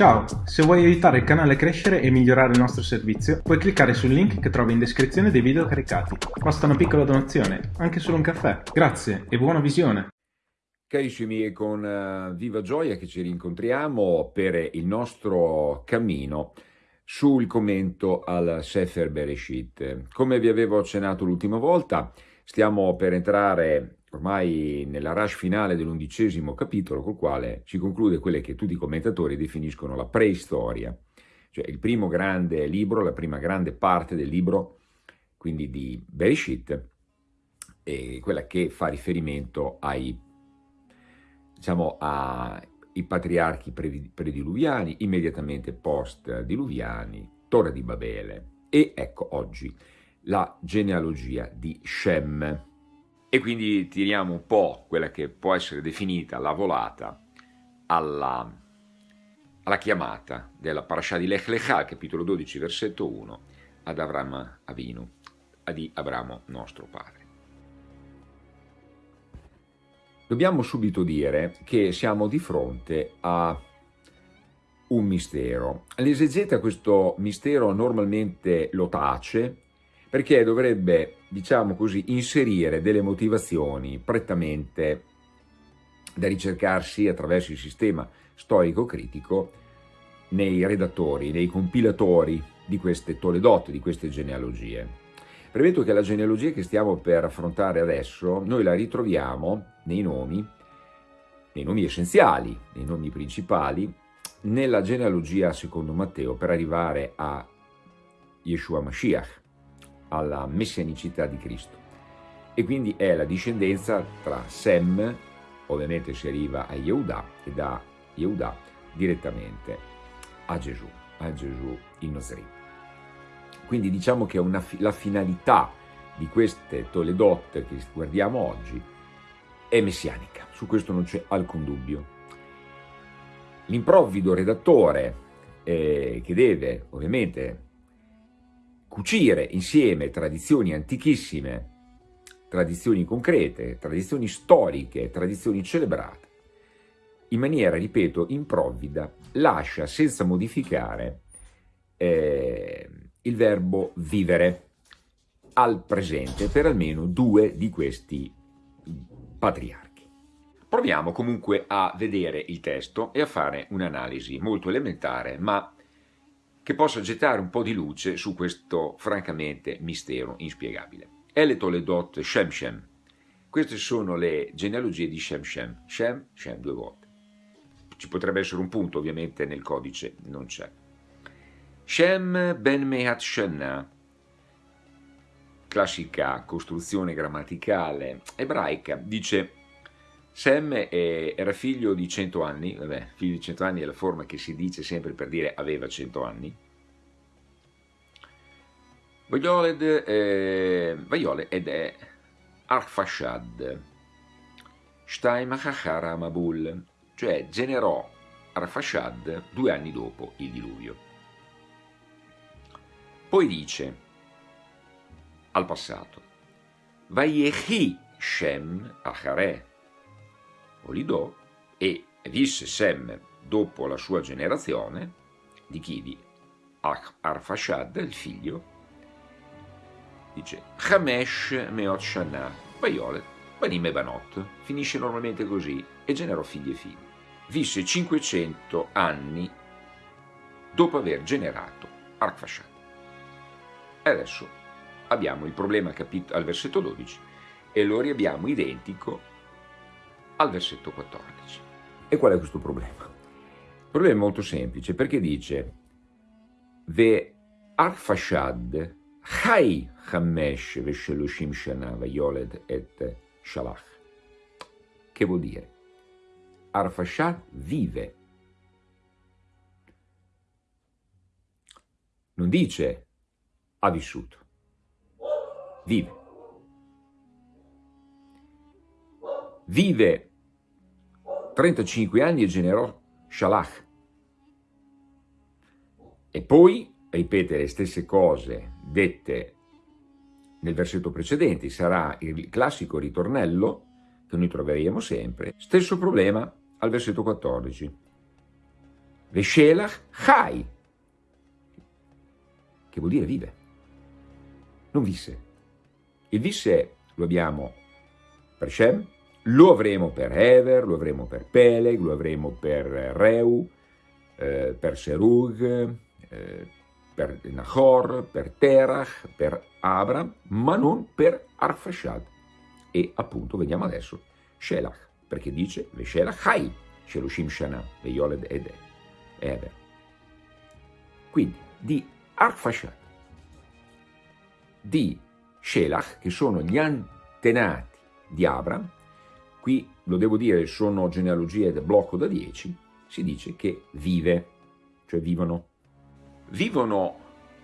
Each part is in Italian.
Ciao, se vuoi aiutare il canale a crescere e migliorare il nostro servizio, puoi cliccare sul link che trovi in descrizione dei video caricati. Basta una piccola donazione, anche solo un caffè. Grazie e buona visione! Carissimi, è con uh, viva gioia che ci rincontriamo per il nostro cammino sul commento al Sefer Bereshit. Come vi avevo accennato l'ultima volta, stiamo per entrare ormai nella rush finale dell'undicesimo capitolo, col quale si conclude quelle che tutti i commentatori definiscono la preistoria, cioè il primo grande libro, la prima grande parte del libro, quindi di Bereshit, quella che fa riferimento ai, diciamo, ai patriarchi prediluviani, immediatamente post-diluviani, Torre di Babele, e ecco oggi la genealogia di Shem, e quindi tiriamo un po' quella che può essere definita la volata alla, alla chiamata della parasha di Lech Lechà, capitolo 12, versetto 1, ad Avram Avinu, di Abramo nostro padre. Dobbiamo subito dire che siamo di fronte a un mistero. L'esegeta questo mistero normalmente lo tace perché dovrebbe, diciamo così, inserire delle motivazioni prettamente da ricercarsi attraverso il sistema storico-critico nei redattori, nei compilatori di queste Toledot, di queste genealogie. Premetto che la genealogia che stiamo per affrontare adesso, noi la ritroviamo nei nomi, nei nomi essenziali, nei nomi principali, nella genealogia secondo Matteo per arrivare a Yeshua Mashiach, alla messianicità di Cristo. E quindi è la discendenza tra Sem, ovviamente si arriva a Yehuda, e da Yehuda direttamente a Gesù, a Gesù in Nazareth. Quindi diciamo che una, la finalità di queste Toledot che guardiamo oggi è messianica, su questo non c'è alcun dubbio. L'improvvido redattore eh, che deve ovviamente cucire insieme tradizioni antichissime, tradizioni concrete, tradizioni storiche, tradizioni celebrate, in maniera, ripeto, improvvida, lascia senza modificare eh, il verbo vivere al presente per almeno due di questi patriarchi. Proviamo comunque a vedere il testo e a fare un'analisi molto elementare, ma che possa gettare un po' di luce su questo francamente mistero inspiegabile. El Toledot Shem Shem. Queste sono le genealogie di Shem Shem. Shem, Shem due volte. Ci potrebbe essere un punto, ovviamente nel codice non c'è. Shem ben Mehat Shenna, classica costruzione grammaticale ebraica, dice Sem era figlio di 100 anni, vabbè, figlio di 100 anni è la forma che si dice sempre per dire aveva 100 anni. Vaioled, eh, Vaiole ed è Arfashad, Shtaim Achachara Mabul, cioè generò Arfashad due anni dopo il diluvio. Poi dice, al passato, Vayechi Shem Achareh, Olidò e visse Sem dopo la sua generazione, di chi? Di Arfashad, il figlio, dice Hamesh Meot Shana, Baiolet, Banim e Banot, finisce normalmente così, e generò figli e figli. Visse 500 anni dopo aver generato Arfashad. E adesso abbiamo il problema al versetto 12 e lo riabbiamo identico al versetto 14. E qual è questo problema? Il problema è molto semplice perché dice Ve Arfashad Chai Hamesh Veshelushim Shana Vayoled et Shalach. Che vuol dire? Arfashad vive. Non dice ha vissuto, vive. Vive 35 anni e generò Shalach. E poi ripete le stesse cose dette nel versetto precedente, sarà il classico ritornello che noi troveremo sempre, stesso problema al versetto 14. Veshelach Chai, che vuol dire vive, non visse. Il visse lo abbiamo per Shem, lo avremo per Ever, lo avremo per Peleg, lo avremo per Reu, eh, per Serug, eh, per Nahor, per Terach, per Abram, ma non per Arfashad. E appunto vediamo adesso Shelach, perché dice Veshelach Hai, Shelushim Shana, Veyoled ed Ever. Quindi di Arfashad, di Shelach, che sono gli antenati di Abram, qui lo devo dire sono genealogie del blocco da 10, si dice che vive, cioè vivono. Vivono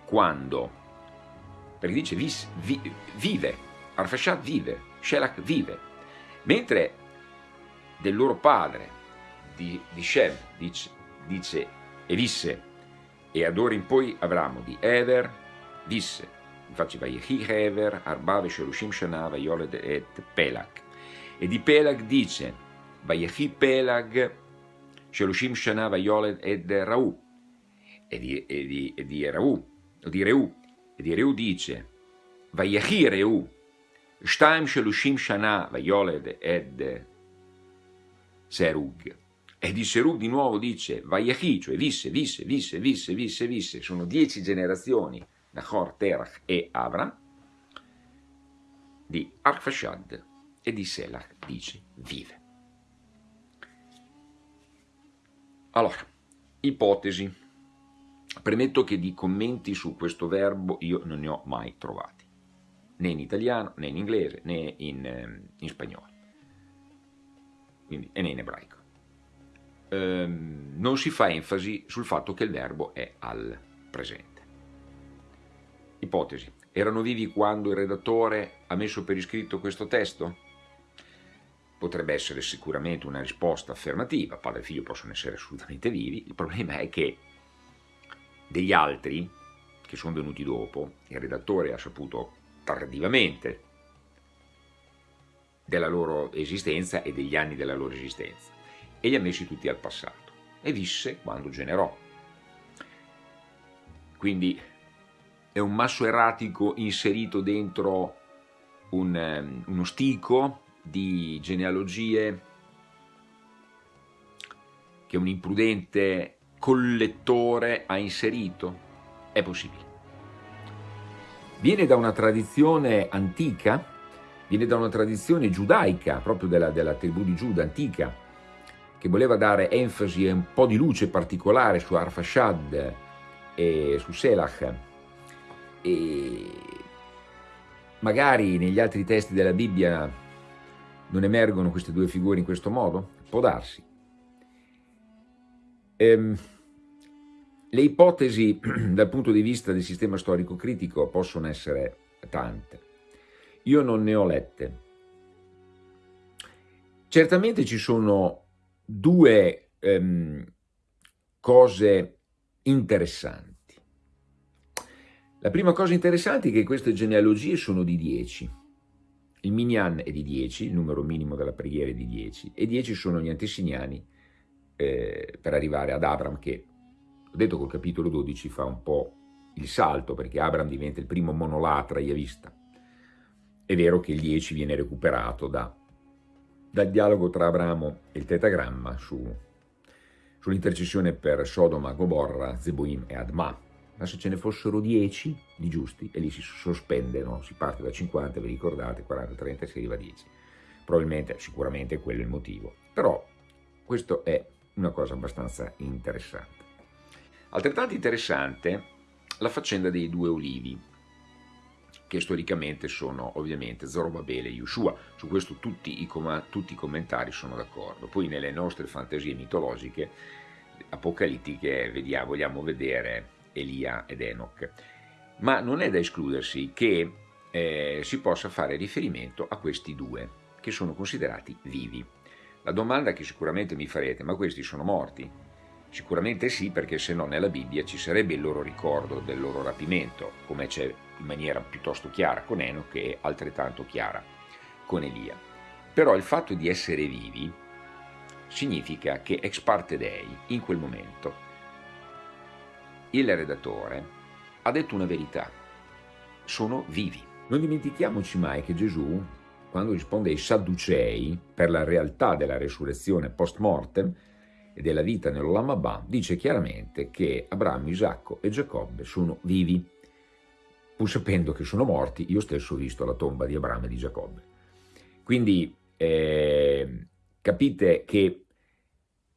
quando? Perché dice vis, vi, vive, Arfashad vive, Shelach vive, mentre del loro padre, di, di Shem, dice, dice e visse, e ad ora in poi avremo di Ever, visse, infatti Vayechi Hever, Arba Vesherushim Shana, Vayoled et Pelag. E di Pelag dice, Vayechi Pelag, Shelushim Shana, Vayoled et Rau. E di, e di, e di Rau, o di Reu, e di Reu dice, Vayechi Reu, Shtaim Shelushim Shana, Vayoled et Serug. E di Serug di nuovo dice, Vayechi, cioè visse, visse, visse, visse, visse, visse, sono dieci generazioni Nahor, Terach e Avram, di Arfashad e di Selach dice vive. Allora, ipotesi. Premetto che di commenti su questo verbo io non ne ho mai trovati, né in italiano, né in inglese, né in, ehm, in spagnolo, Quindi, né in ebraico. Ehm, non si fa enfasi sul fatto che il verbo è al presente. Ipotesi. Erano vivi quando il redattore ha messo per iscritto questo testo? Potrebbe essere sicuramente una risposta affermativa, padre e figlio possono essere assolutamente vivi, il problema è che degli altri, che sono venuti dopo, il redattore ha saputo tardivamente della loro esistenza e degli anni della loro esistenza, e li ha messi tutti al passato, e visse quando generò. Quindi è un masso erratico inserito dentro un, ehm, uno stico di genealogie che un imprudente collettore ha inserito? È possibile. Viene da una tradizione antica, viene da una tradizione giudaica, proprio della, della tribù di Giuda antica, che voleva dare enfasi e un po' di luce particolare su Arfashad e su Selach, e magari negli altri testi della Bibbia non emergono queste due figure in questo modo? Può darsi. Ehm, le ipotesi dal punto di vista del sistema storico-critico possono essere tante. Io non ne ho lette. Certamente ci sono due ehm, cose interessanti. La prima cosa interessante è che queste genealogie sono di 10. Il Minyan è di 10, il numero minimo della preghiera è di 10, e 10 sono gli antesignani eh, per arrivare ad Abram che, ho detto col capitolo 12, fa un po' il salto perché Abram diventa il primo monolatra iavista. È vero che il 10 viene recuperato da, dal dialogo tra Abramo e il tetagramma su, sull'intercessione per Sodoma, Goborra, Zeboim e Adma, ma se ce ne fossero 10 di giusti, e lì si sospende, no? si parte da 50, vi ricordate, 40, 30 e si arriva a 10. Probabilmente, sicuramente quello è il motivo. Però questo è una cosa abbastanza interessante. Altrettanto interessante la faccenda dei due olivi, che storicamente sono ovviamente Zorobabele e Yeshua, su questo tutti i, tutti i commentari sono d'accordo. Poi nelle nostre fantasie mitologiche, apocalittiche, vediamo, vogliamo vedere Elia ed Enoch. Ma non è da escludersi che eh, si possa fare riferimento a questi due, che sono considerati vivi. La domanda che sicuramente mi farete, ma questi sono morti? Sicuramente sì, perché se no nella Bibbia ci sarebbe il loro ricordo del loro rapimento, come c'è in maniera piuttosto chiara con Enoch e altrettanto chiara con Elia. Però il fatto di essere vivi significa che ex parte Dei, in quel momento, il redattore ha detto una verità, sono vivi. Non dimentichiamoci mai che Gesù, quando risponde ai Sadducei per la realtà della resurrezione post mortem e della vita nell'Olamabà, dice chiaramente che Abramo, Isacco e Giacobbe sono vivi, pur sapendo che sono morti, io stesso ho visto la tomba di Abramo e di Giacobbe. Quindi eh, capite che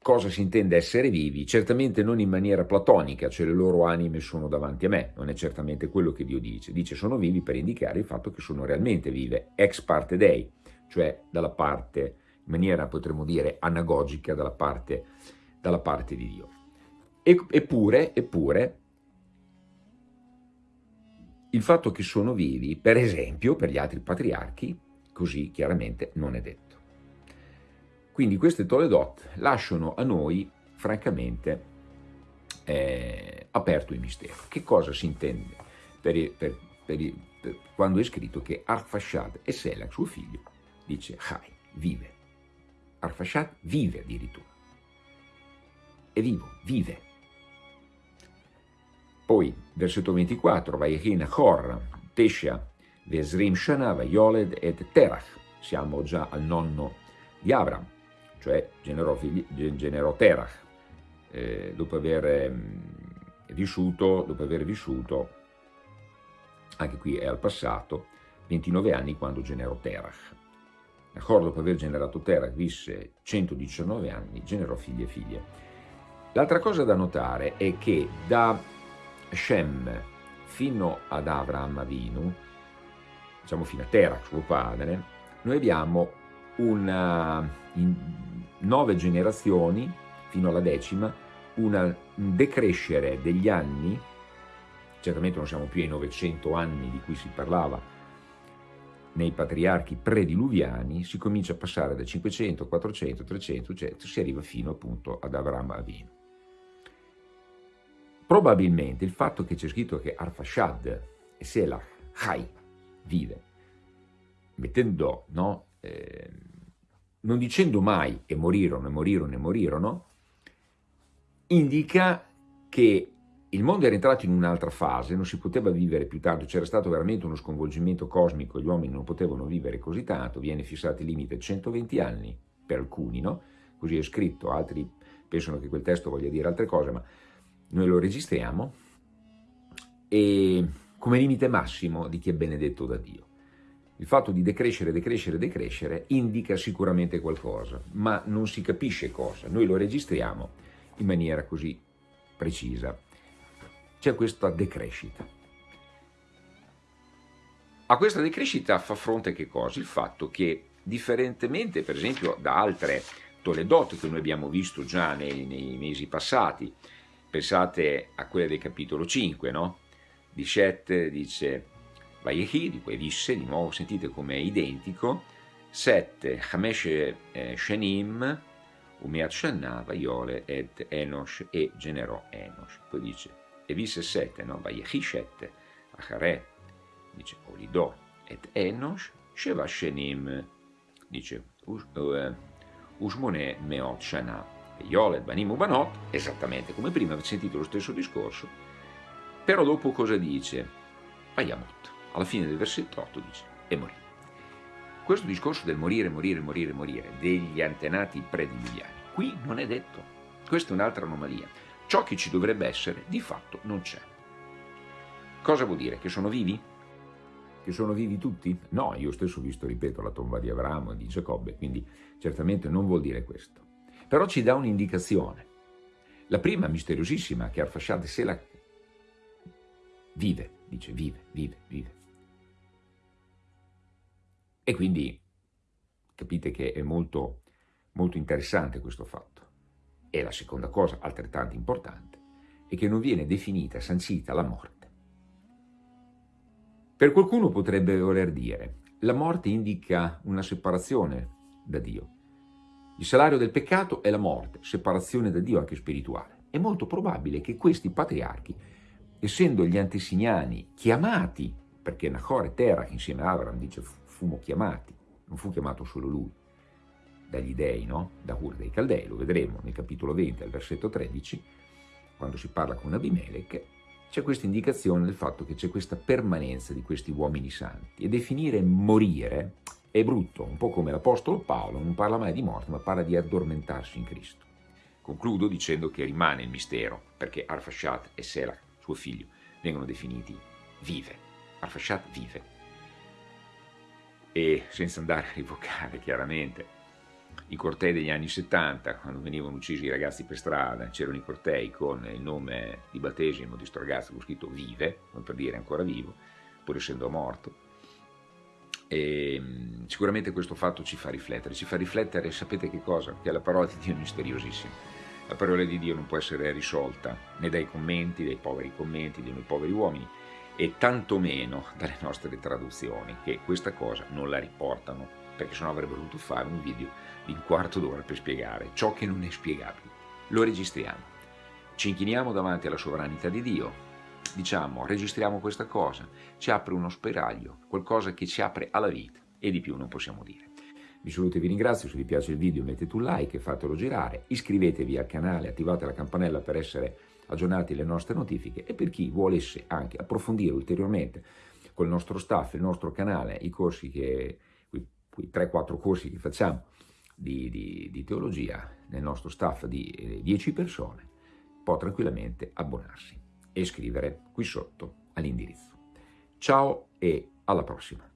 cosa si intende essere vivi, certamente non in maniera platonica, cioè le loro anime sono davanti a me, non è certamente quello che Dio dice, dice sono vivi per indicare il fatto che sono realmente vive, ex parte dei, cioè dalla parte, in maniera potremmo dire anagogica, dalla parte, dalla parte di Dio. eppure, eppure, il fatto che sono vivi, per esempio, per gli altri patriarchi, così chiaramente non è detto. Quindi queste Toledot lasciano a noi, francamente, eh, aperto il mistero. Che cosa si intende per, per, per, per quando è scritto che Arfashad e Selach, suo figlio, dice Chai, vive. Arfashad vive addirittura. È vivo, vive. Poi, versetto 24, Vayechin Chor, Tesha, Vesrim Shana, Vayoled et Terach. Siamo già al nonno di Abram cioè generò, generò Terach, eh, dopo aver eh, vissuto, dopo aver vissuto, anche qui è al passato, 29 anni quando generò Terach. D'accordo, dopo aver generato Terach, visse 119 anni, generò figli e figlie. L'altra cosa da notare è che da Shem fino ad Avram Avinu, diciamo fino a Terach, suo padre, noi abbiamo una, in nove generazioni, fino alla decima, una, un decrescere degli anni, certamente non siamo più ai 900 anni di cui si parlava nei patriarchi prediluviani, si comincia a passare da 500, 400, 300, eccetera, si arriva fino appunto ad Avram Avinu. Probabilmente il fatto che c'è scritto che Arfashad e Selach, Chai, vive, mettendo no, eh, non dicendo mai e morirono, e morirono, e morirono, indica che il mondo era entrato in un'altra fase, non si poteva vivere più tanto, c'era stato veramente uno sconvolgimento cosmico, gli uomini non potevano vivere così tanto, viene fissato il limite 120 anni per alcuni, no? così è scritto, altri pensano che quel testo voglia dire altre cose, ma noi lo registriamo, e come limite massimo di chi è benedetto da Dio. Il fatto di decrescere, decrescere, decrescere indica sicuramente qualcosa, ma non si capisce cosa. Noi lo registriamo in maniera così precisa. C'è questa decrescita. A questa decrescita fa fronte che cosa? Il fatto che, differentemente per esempio da altre Toledot che noi abbiamo visto già nei, nei mesi passati, pensate a quelle del capitolo 5, no? Di Shet dice Vayehi, cui visse, di nuovo sentite come è identico, 7 Hamesh eh, Shenim, Umeat Shanna, Vaiole et Enosh e generò Enosh. Poi dice, e visse 7, no? Vayehi 7, Achare, dice Olidò et Enosh, Sheva Shenim, dice Usmone Meot Shana, Yolet Banim Ubanot, esattamente come prima, avete sentito lo stesso discorso, però dopo cosa dice? Vayamot alla fine del versetto 8 dice, e morì. Questo discorso del morire, morire, morire, morire, degli antenati prediluviani, qui non è detto. Questa è un'altra anomalia. Ciò che ci dovrebbe essere, di fatto, non c'è. Cosa vuol dire? Che sono vivi? Che sono vivi tutti? No, io stesso ho visto, ripeto, la tomba di Abramo e di Giacobbe, quindi certamente non vuol dire questo. Però ci dà un'indicazione. La prima, misteriosissima, che Arfashad Sela vive, dice vive, vive, vive. E quindi capite che è molto, molto interessante questo fatto. E la seconda cosa, altrettanto importante, è che non viene definita, sancita la morte. Per qualcuno potrebbe voler dire, la morte indica una separazione da Dio. Il salario del peccato è la morte, separazione da Dio anche spirituale. È molto probabile che questi patriarchi, essendo gli antesignani chiamati, perché Nahor e Terach insieme a Avram dice fummo chiamati, non fu chiamato solo lui, dagli dei, no? da Ur dei Caldei, lo vedremo nel capitolo 20 al versetto 13, quando si parla con Abimelech, c'è questa indicazione del fatto che c'è questa permanenza di questi uomini santi e definire morire è brutto, un po' come l'Apostolo Paolo, non parla mai di morte, ma parla di addormentarsi in Cristo. Concludo dicendo che rimane il mistero, perché Arfashat e Sela, suo figlio, vengono definiti vive. Arfashat vive. E senza andare a rivocare chiaramente i cortei degli anni 70, quando venivano uccisi i ragazzi per strada, c'erano i cortei con il nome di battesimo di questo ragazzo con scritto vive, come per dire ancora vivo, pur essendo morto. E mm, sicuramente questo fatto ci fa riflettere, ci fa riflettere, sapete che cosa? Che la parola di Dio è misteriosissima. La parola di Dio non può essere risolta né dai commenti, dai poveri commenti, noi poveri uomini, e tantomeno dalle nostre traduzioni, che questa cosa non la riportano, perché sennò avrebbero dovuto fare un video di un quarto d'ora per spiegare ciò che non è spiegabile. Lo registriamo. Ci inchiniamo davanti alla sovranità di Dio, diciamo, registriamo questa cosa, ci apre uno spiraglio, qualcosa che ci apre alla vita e di più non possiamo dire. Vi saluto e vi ringrazio, se vi piace il video mettete un like fatelo girare, iscrivetevi al canale, attivate la campanella per essere aggiornati alle nostre notifiche e per chi volesse anche approfondire ulteriormente col nostro staff, il nostro canale, i corsi che, quei, quei 3-4 corsi che facciamo di, di, di, teologia nel nostro staff di 10 persone, può tranquillamente abbonarsi e scrivere qui sotto all'indirizzo. Ciao e alla prossima!